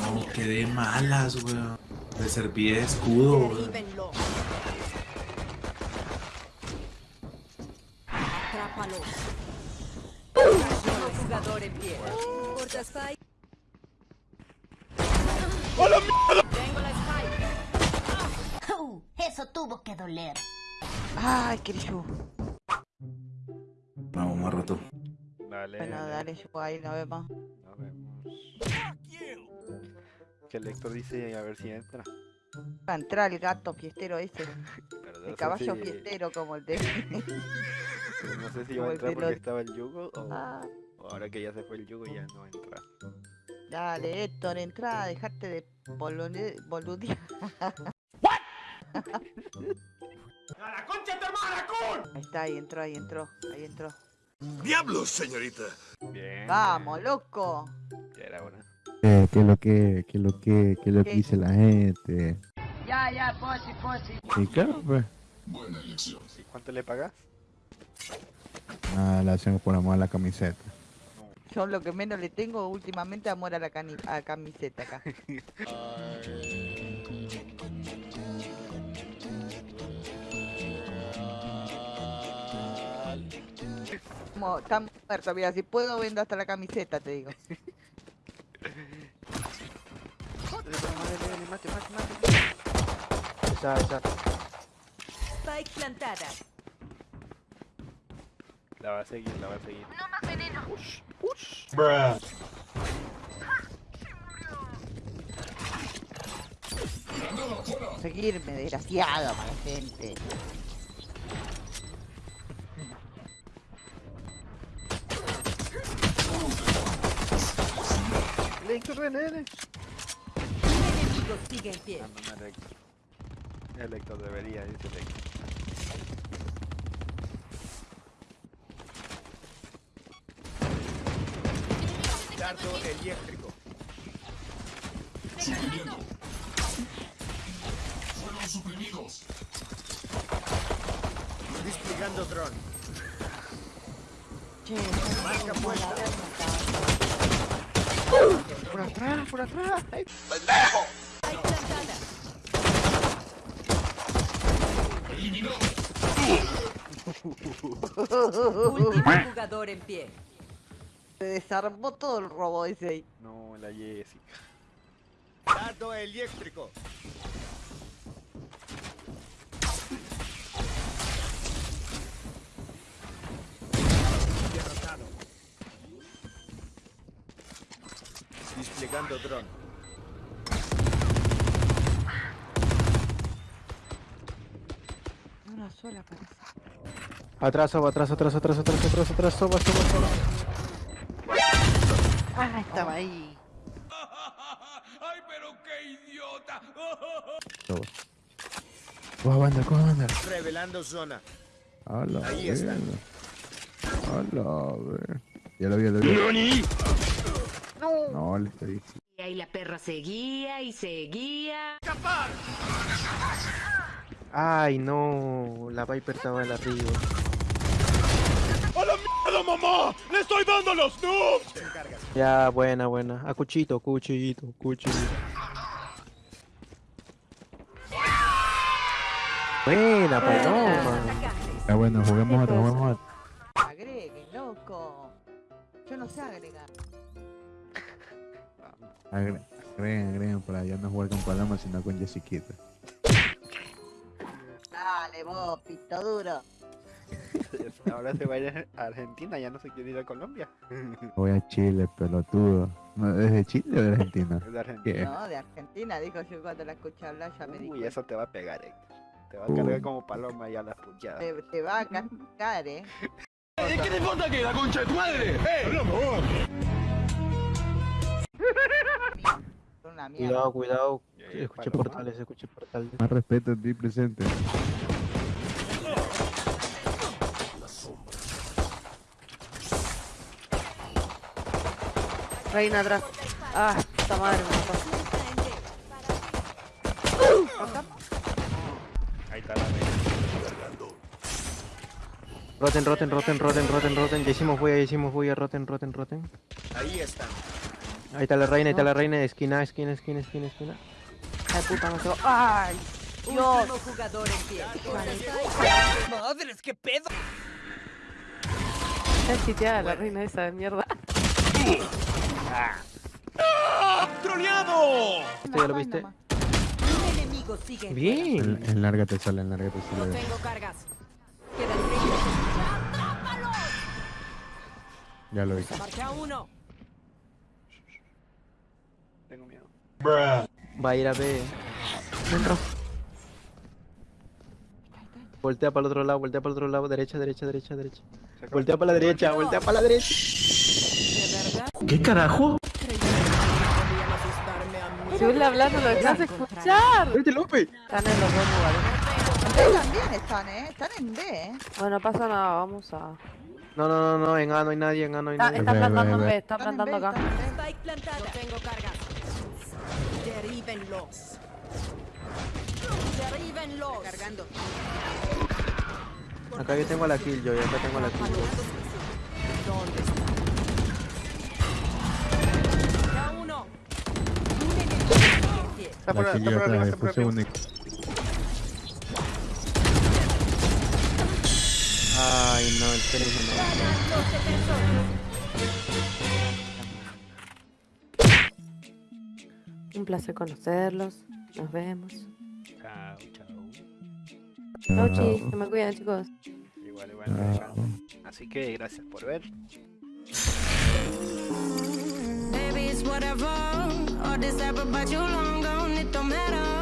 No, quedé malas, weón. Me serví de escudo, weón. Jugador en pie. Tengo la Spike. Eso tuvo que doler. Ay, Crishu. Vamos, más rato. Dale. Bueno, dale, yo ahí nos vemos. Nos vemos. Que el Héctor dice a ver si entra. Va a entrar el gato fiestero ese. Pero El caballo si- fiestero como el de... No sé si va a entrar porque los- estaba el yugo o, Ah, o ahora que ya se fue el yugo ya no entra. dale, Héctor, entra, dejarte de bolone- boludear. Ahí está, ahí entró, ahí entró, ahí entró. ¡Diablos, señorita! Bien. Vamos, loco. Ya era una. Eh, ¿Qué es lo que, qué es lo que, qué es lo que dice la gente? Ya, ya, posi, posi. Y claro, pues, ¿Y cuánto le pagas? nada, le hacemos por amor a la camiseta. Yo lo que menos le tengo últimamente amor a la cani- a camiseta acá. Como, está muerto, mira, si puedo vendo hasta la camiseta, te digo. mate, mate, mate. Esa, esa. Spike plantada. La va a seguir, la va a seguir. Seguirme, desgraciado, mala gente. Héctor, ven, ven. Un enemigo sigue en pie. Ah, no, no era Héctor. El Héctor debería, dice el Héctor. Dardo eléctrico. Desplegando dron. Marca puesta. Por atrás, por atrás. Plantada. Último jugador en pie. se desarmó todo el robo ese ahí. No, la Jessica. Dardo eléctrico. Dron. Una sola parece. Atrás, soba, atrás, atrás, atrás, atrás, atrás, atrás, soba, soba, soba. Ah, estaba ahí. ¡Ay, pero qué idiota! Coja banda, coja banda. Revelando zona. Hola, Ahí está. Hola, ver. Ya lo vi, ya lo vi. No, le estoy diciendo. Y ahí la perra seguía y seguía. Ay, no. La Viper estaba en arriba. ¡A la mierda, mamá! ¡Le estoy dando los noobs! Ya, buena, buena. A cuchito, cuchito, cuchito. Buena, paloma. Ya bueno, juguemos otra, juguemos otra. Agregue, loco. Yo no sé agregar. Agre- Agreguen, agreguen para ya no jugar con Paloma, sino con Jessiquita. Dale, vos, pito duro. Ahora se va a ir a Argentina, ya no se quiere ir a Colombia. Voy a Chile, pelotudo. No, ¿Es de Chile o de Argentina? De Argentina. No, de Argentina, dijo yo cuando la escuché hablar, ya me dijo. Uy, eso te va a pegar, Héctor. Te va a Uy. cargar como paloma y a las puteadas. Te, te va a cascar, eh. ¿Qué te importa que la concha de tu madre? ¡Eh! Una mierda. Cuidado, cuidado. Eh, Escuché paloma. portales, escuché portales. Más respeto en ti presente. Reina atrás. Ah, puta madre, me mató. Ahí está la reina. Roten, roten, roten, roten, roten, roten. Ya hicimos bulla, ya hicimos bulla, roten, roten, roten. Ahí están. Ahí está la reina, ahí está la reina. Esquina, esquina, esquina, esquina, esquina. Ay, puta, no va. Ay, Dios. Jugador en pie. ¡Madres, qué pedo! Está chiteada la reina esa de mierda. ¡Troleado! ¿Esto ya lo viste? Bien. en larga te sale, en larga te No sale. tengo cargas. Quedan 30 Ya lo vi. Uno. Tengo miedo. Va a ir a B. Dentro. Voltea para el otro lado, voltea para el otro lado. Derecha, derecha, derecha, derecha. Voltea para la derecha, voltea para la derecha. ¿De verdad? ¿Qué carajo? Podrían asustarme a mí. Si le hablando lo dejas de escuchar. ¡Vete, Lope! Están en los dos lugares. También están, ¿eh? Están en B, ¿eh? Bueno, no pasa nada, vamos a... No, no, no, no, en A no hay nadie, en A no hay Está, nadie. está plantando en B, está plantando acá. No tengo cargas. Derríbenlos. Derríbenlos. Cargando. Acá yo tengo la kill, yo, acá tengo la kill. ¿Dónde está? Ya uno. Está por, está arriba, está arriba. Ay, no, espérenme, no. Un placer conocerlos. Nos vemos. Chao, chao. Chau, chis. Que me cuidan, chicos. Igual, igual. Chao. Así que gracias por ver. Baby, it's whatever. All this ever, but you long gone, it don't matter.